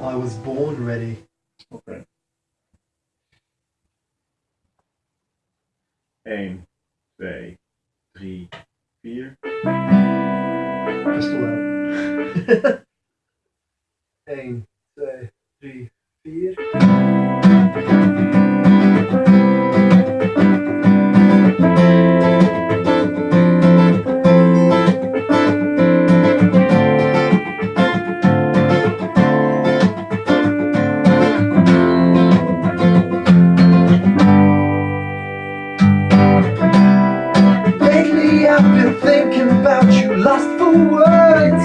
I was born ready. Okay. 1, 2, 3, 4. Pistol out. 1, 2, 3, 4. Thinking about you, lost for words.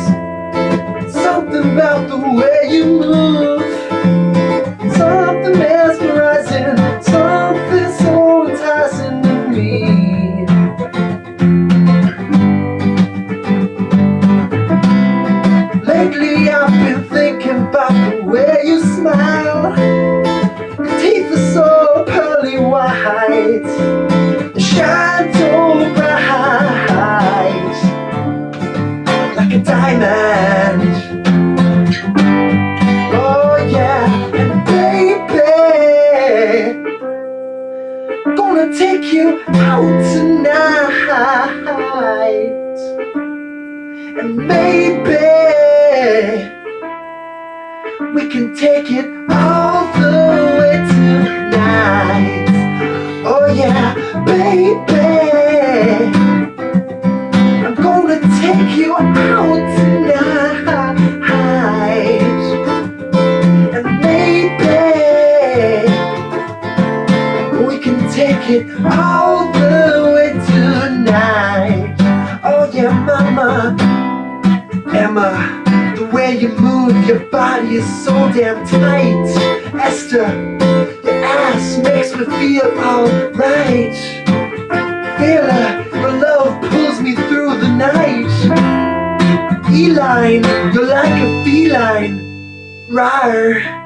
Something about the way you move. Something mesmerizing, something so enticing to me. Lately diamond. Oh yeah, and baby, gonna take you out tonight, and maybe we can take it all the take it all the way tonight Oh yeah, mama Emma The way you move your body is so damn tight Esther your ass makes me feel alright. Fela, your love pulls me through the night. Eline, you're like a feline. Rawr.